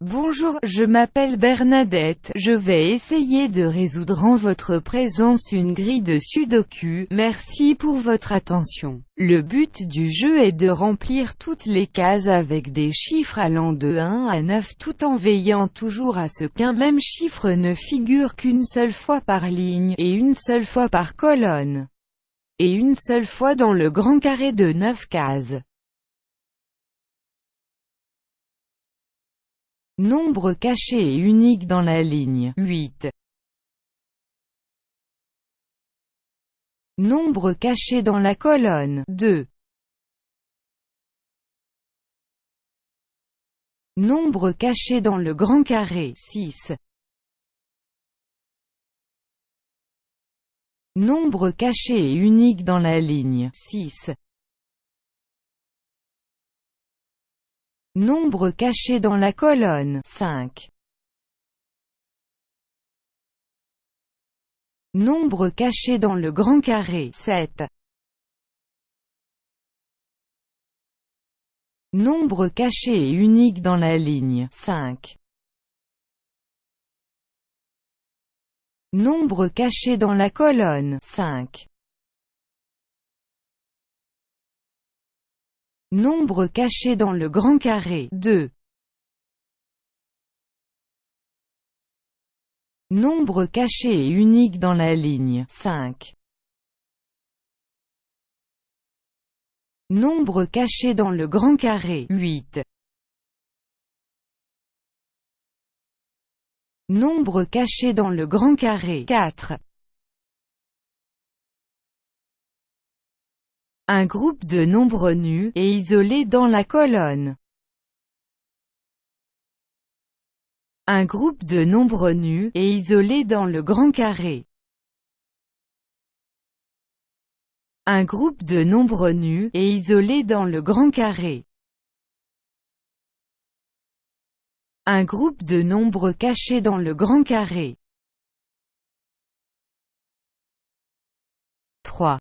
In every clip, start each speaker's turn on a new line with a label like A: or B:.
A: Bonjour, je m'appelle Bernadette, je vais essayer de résoudre en votre présence une grille de sudoku, merci pour votre attention. Le but du jeu est de remplir toutes les cases avec des chiffres allant de 1 à 9 tout en veillant toujours à ce qu'un même chiffre ne figure qu'une seule fois par ligne, et une seule fois par colonne, et une seule fois dans le grand carré de 9 cases. Nombre caché et unique dans la ligne 8. Nombre caché dans la colonne 2. Nombre caché dans le grand carré 6. Nombre caché et unique dans la ligne 6. Nombre caché dans la colonne 5. Nombre caché dans le grand carré 7. Nombre caché et unique dans la ligne 5. Nombre caché dans la colonne 5. Nombre caché dans le grand carré 2. Nombre caché et unique dans la ligne 5. Nombre caché dans le grand carré 8. Nombre caché dans le grand carré 4. Un groupe de nombres nus, et isolés dans la colonne. Un groupe de nombres nus, et isolés dans le grand carré. Un groupe de nombres nus, et isolés dans le grand carré. Un groupe de nombres cachés dans le grand carré. 3.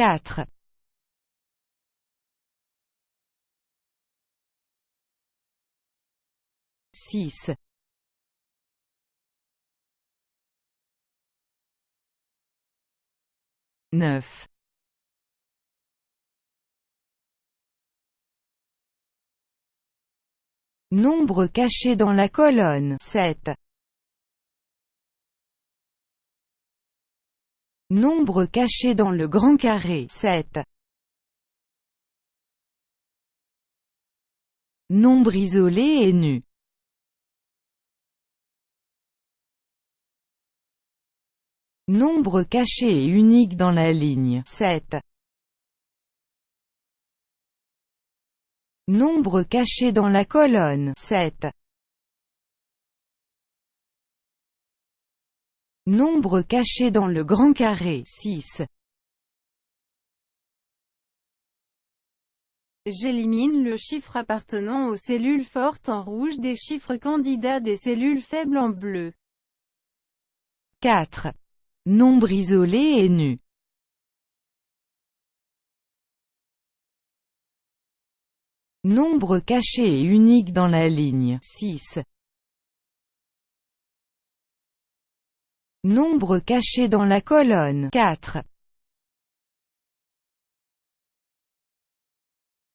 A: 4. Six. Neuf. Nombre caché dans la colonne 7. Nombre caché dans le grand carré 7. Nombre isolé et nu. Nombre caché et unique dans la ligne 7. Nombre caché dans la colonne 7. Nombre caché dans le grand carré 6.
B: J'élimine le chiffre appartenant aux cellules fortes en rouge des chiffres candidats des cellules faibles en bleu.
A: 4. Nombre isolé et nu. Nombre caché et unique dans la ligne 6. Nombre caché dans la colonne 4.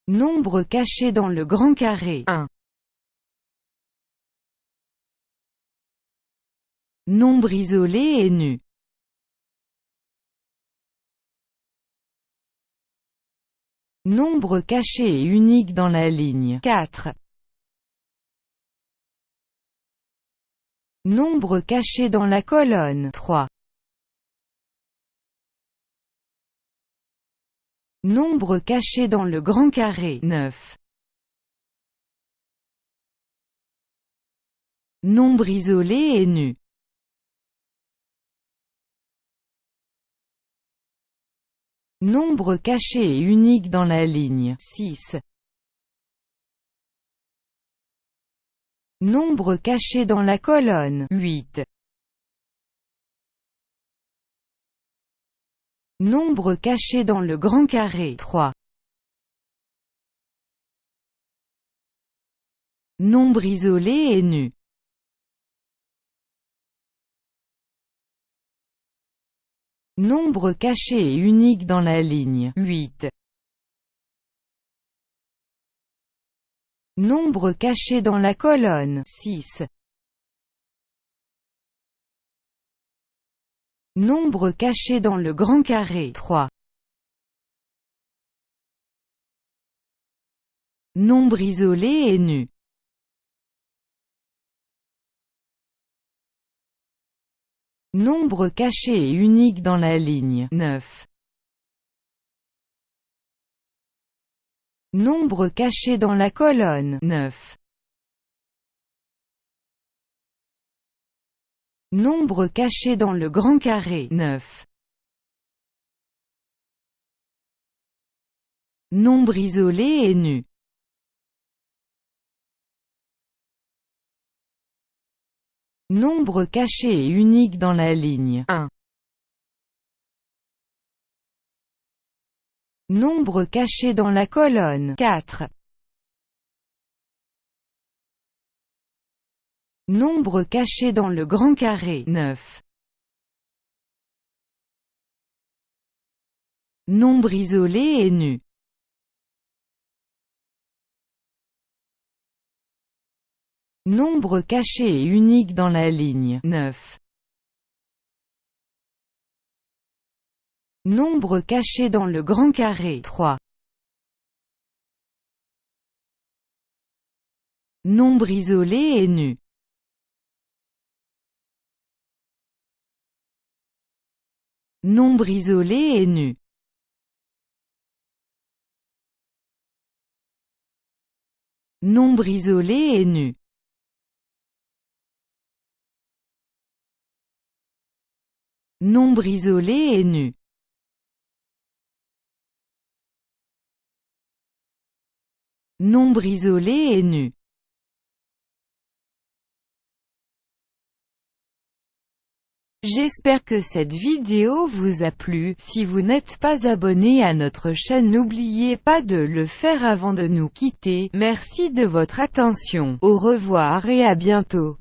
A: Nombre caché dans le grand carré 1. Nombre isolé et nu. Nombre caché et unique dans la ligne 4. Nombre caché dans la colonne 3. Nombre caché dans le grand carré 9. Nombre isolé et nu. Nombre caché et unique dans la ligne 6. Nombre caché dans la colonne 8. Nombre caché dans le grand carré 3. Nombre isolé et nu. Nombre caché et unique dans la ligne 8. Nombre caché dans la colonne 6. Nombre caché dans le grand carré 3. Nombre isolé et nu. Nombre caché et unique dans la ligne 9. Nombre caché dans la colonne 9. Nombre caché dans le grand carré 9. Nombre isolé et nu. Nombre caché et unique dans la ligne 1. Nombre caché dans la colonne 4. Nombre caché dans le grand carré 9. Nombre isolé et nu. Nombre caché et unique dans la ligne 9. Nombre caché dans le grand carré 3. Nombre isolé et nu. Nombre isolé et nu. Nombre isolé et nu. Nombre isolé et nu. Nombre isolé et nu. J'espère que cette vidéo vous a plu, si vous n'êtes pas abonné à notre chaîne n'oubliez pas de le faire avant de nous quitter, merci de votre attention, au revoir et à bientôt.